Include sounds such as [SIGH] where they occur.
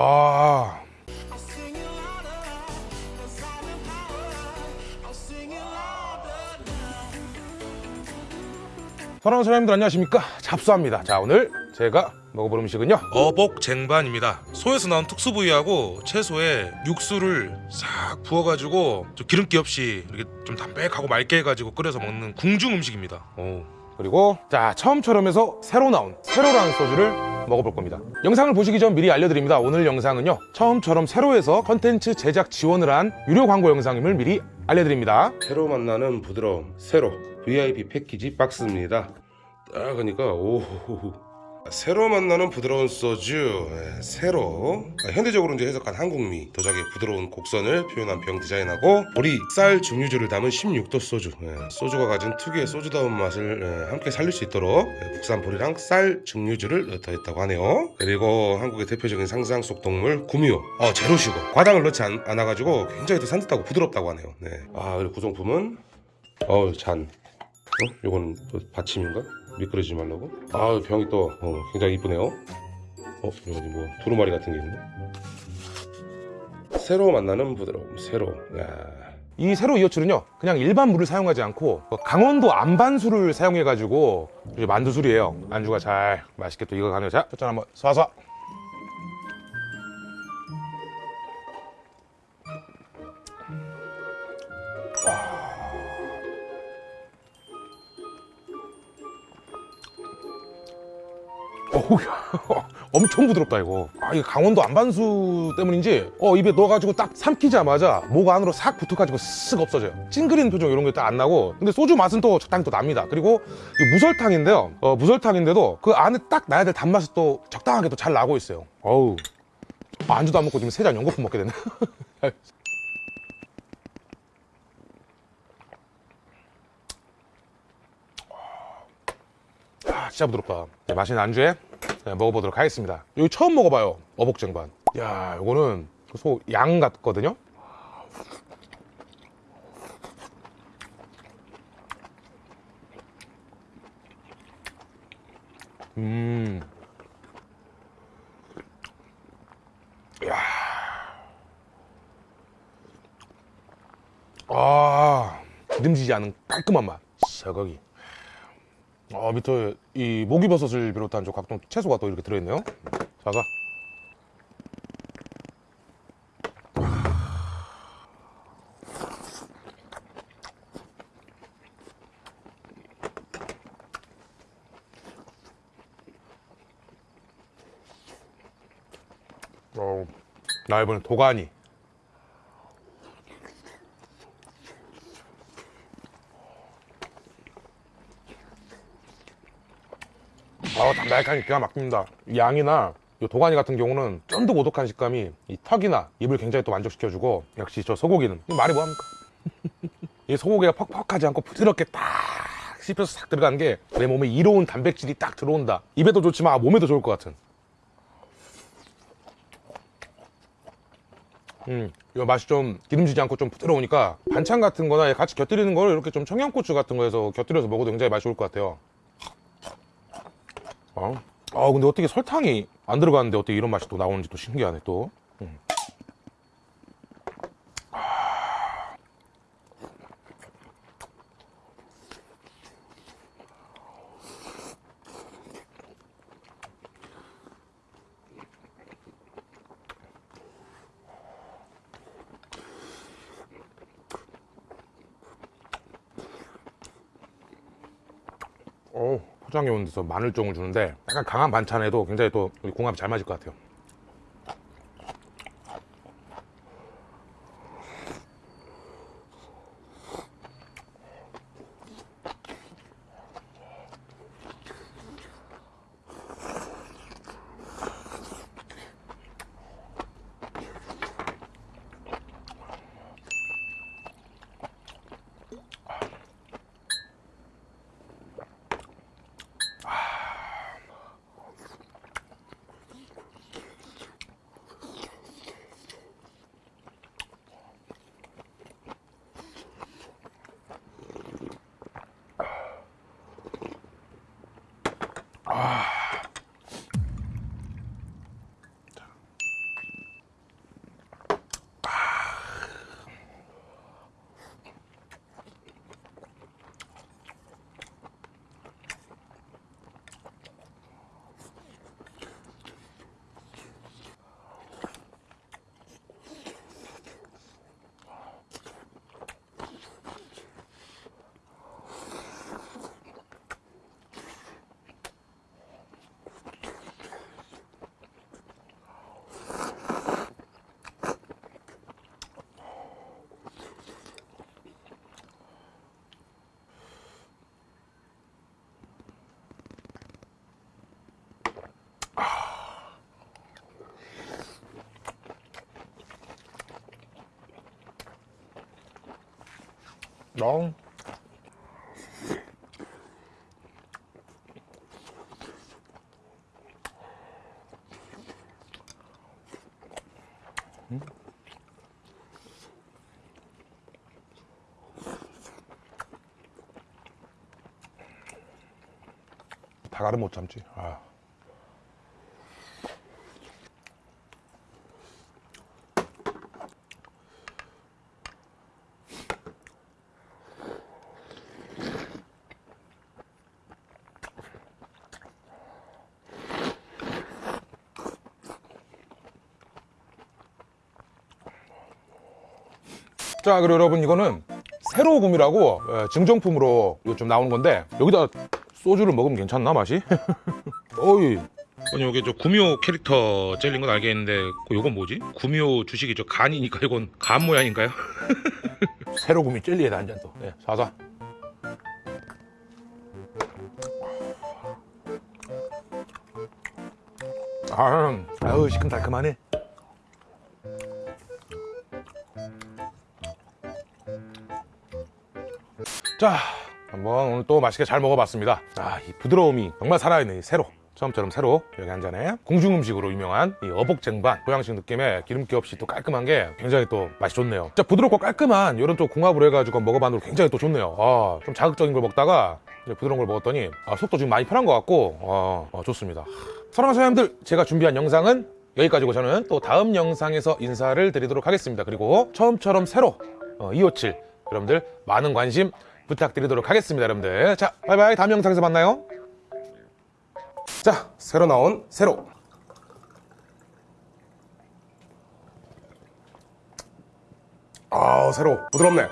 아. 사랑하는 사장님들 안녕하십니까 잡수합니다 자 오늘 제가 먹어볼 음식은요 어복 쟁반입니다 소에서 나온 특수 부위하고 채소에 육수를 싹 부어가지고 좀 기름기 없이 이렇게 좀 담백하고 맑게 해가지고 끓여서 먹는 궁중 음식입니다 오. 그리고 자 처음처럼 해서 새로 나온 새로라는 소주를 먹어볼 겁니다. 영상을 보시기 전 미리 알려드립니다. 오늘 영상은요 처음처럼 새로에서 컨텐츠 제작 지원을 한 유료 광고 영상임을 미리 알려드립니다. 새로 만나는 부드러움 새로 VIP 패키지 박스입니다. 딱 하니까 오 새로 만나는 부드러운 소주 예, 새로 아, 현대적으로 이제 해석한 한국미 도자기의 부드러운 곡선을 표현한 병 디자인하고 우리 쌀 증류주를 담은 16도 소주. 예, 소주가 가진 특유의 소주다운 맛을 예, 함께 살릴 수 있도록 예, 국산 보리랑 쌀 증류주를 더했다고 하네요. 그리고 한국의 대표적인 상상 속 동물 구미호. 어, 제로슈거 과당을 넣지 않, 않아가지고 굉장히 더 산뜻하고 부드럽다고 하네요. 네. 아 그리고 구성품은? 어우 잔. 어? 요건 또 받침인가? 미끄러지지 말라고? 아 병이 또 어, 굉장히 이쁘네요 어? 여기 뭐 두루마리 같은 게 있네 새로 만나는 부드러움 새로 야. 이 새로 이어출은요 그냥 일반 물을 사용하지 않고 강원도 안반수를 사용해 가지고 만두술이에요 안주가 잘 맛있게 또 익어가네요 자 첫잔 한번 쏴쏴 어우 [LAUGHS] 엄청 부드럽다 이거. 아 이게 강원도 안반수 때문인지? 어 입에 넣어가지고 딱 삼키자마자 목 안으로 싹 붙어가지고 쓱 없어져요. 찡그리는 표정 이런 게 딱 안 나고. 근데 소주 맛은 또 적당히 또 납니다. 그리고 이 무설탕인데요. 어, 무설탕인데도 그 안에 딱 나야 될 단맛이 또 적당하게 또 잘 나고 있어요. 어우 아, 안주도 안 먹고 지금 세 잔 연거품 먹게 되네. [LAUGHS] 아, 진짜 부드럽다. 네, 맛있는 안주에 네, 먹어보도록 하겠습니다 여기 처음 먹어봐요 어복쟁반 야 이거는 소 양 같거든요 음. 야. 아, 기름지지 않은 깔끔한 맛. 샤거기. 아 밑에 이 목이버섯을 비롯한 저 각종 채소가 또 이렇게 들어있네요. 자자 어, 나 이번엔 도가니 아 담백하니 기가 막힙니다. 양이나 이 도가니 같은 경우는 쫀득오독한 식감이 이 턱이나 입을 굉장히 또 만족시켜주고 역시 저 소고기는 이 말이 뭐합니까? 이 소고기가 퍽퍽하지 않고 부드럽게 딱 씹혀서 싹 들어가는 게 내 몸에 이로운 단백질이 딱 들어온다. 입에도 좋지만 몸에도 좋을 것 같은. 음, 이 맛이 좀 기름지지 않고 좀 부드러우니까 반찬 같은 거나 같이 곁들이는 거를 이렇게 좀 청양고추 같은 거에서 곁들여서 먹어도 굉장히 맛이 좋을 것 같아요 어? 아 근데 어떻게 설탕이 안 들어가는데 어떻게 이런 맛이 또 나오는지 또 신기하네 또 음. 어 포장해 온 데서 마늘종을 주는데 약간 강한 반찬에도 굉장히 또 궁합이 잘 맞을 것 같아요 어. 다가를 못 참지. 아. 자, 그리고 여러분 이거는 새로 곰이라고 어, 증정품으로 요즘 나오는 건데 여기다 소주를 먹으면 괜찮나 맛이? [LAUGHS] 어이. 아니 여기 저 구미호 캐릭터 젤린 건 알겠는데 그 요건 뭐지? 구미호 주식이 저 간이니까 이건 간 모양인가요? [LAUGHS] 새로 구미 젤리에다 한잔 더. 네, 사사. 아, 아유 시큼달큼하네. 자, 한번 오늘 또 맛있게 잘 먹어봤습니다. 아, 이 부드러움이 정말 살아있는 이 새로. 처음처럼 새로 여기 한 잔에 공중 음식으로 유명한 이 어복 쟁반 보양식 느낌의 기름기 없이 또 깔끔한 게 굉장히 또 맛이 좋네요. 진짜 부드럽고 깔끔한 이런 또 궁합으로 해가지고 먹어봤는데 굉장히 또 좋네요. 아, 좀 자극적인 걸 먹다가 이제 부드러운 걸 먹었더니 아, 속도 지금 많이 편한 것 같고 어, 어, 좋습니다. 사랑하는 사람들 제가 준비한 영상은 여기까지고 저는 또 다음 영상에서 인사를 드리도록 하겠습니다. 그리고 처음처럼 새로 어, 257 여러분들 많은 관심 부탁드리도록 하겠습니다 여러분들. 자 바이바이. 다음 영상에서 만나요. 자 새로 나온 새로. 아 새로. 부드럽네